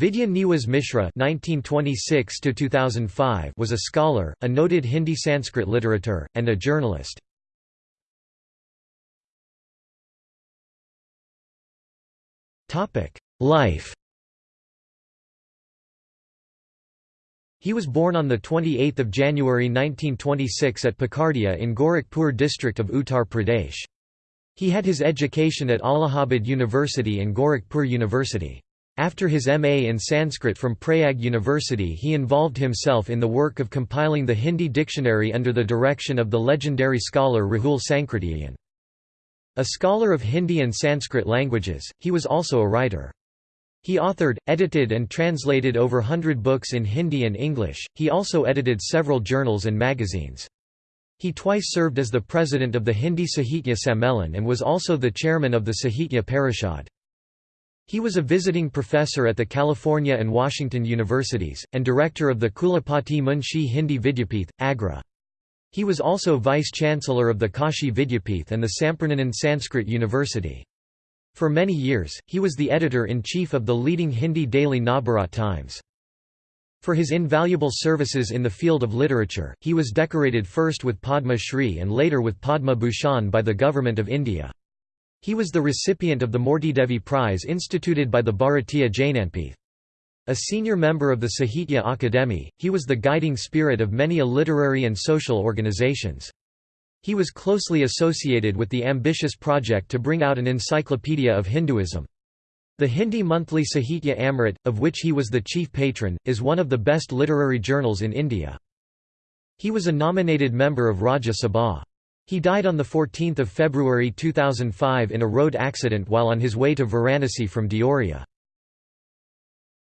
Vidya Niwas Mishra (1926–2005) was a scholar, a noted Hindi Sanskrit literature, and a journalist. Topic: Life. He was born on 28 January 1926 at Pakardia in Gorakhpur district of Uttar Pradesh. He had his education at Allahabad University and Gorakhpur University. After his MA in Sanskrit from Prayag University he involved himself in the work of compiling the Hindi dictionary under the direction of the legendary scholar Rahul Sankrityayan. A scholar of Hindi and Sanskrit languages, he was also a writer. He authored, edited and translated over hundred books in Hindi and English, he also edited several journals and magazines. He twice served as the president of the Hindi Sahitya Sammelan and was also the chairman of the Sahitya Parishad. He was a visiting professor at the California and Washington universities, and director of the Kulapati Munshi Hindi Vidyapith, Agra. He was also vice-chancellor of the Kashi Vidyapith and the Sampurnanand Sanskrit University. For many years, he was the editor-in-chief of the leading Hindi daily Navbharat Times. For his invaluable services in the field of literature, he was decorated first with Padma Shri and later with Padma Bhushan by the Government of India. He was the recipient of the Moortidevi Prize instituted by the Bharatiya Jnanpith. A senior member of the Sahitya Akademi, he was the guiding spirit of many a literary and social organizations. He was closely associated with the ambitious project to bring out an encyclopedia of Hinduism. The Hindi monthly Sahitya Amrit, of which he was the chief patron, is one of the best literary journals in India. He was a nominated member of Rajya Sabha. He died on 14 February 2005 in a road accident while on his way to Varanasi from Deoria.